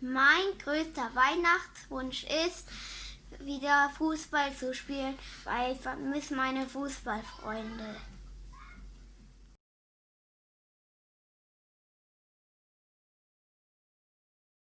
Mein größter Weihnachtswunsch ist, wieder Fußball zu spielen, weil ich vermisse meine Fußballfreunde.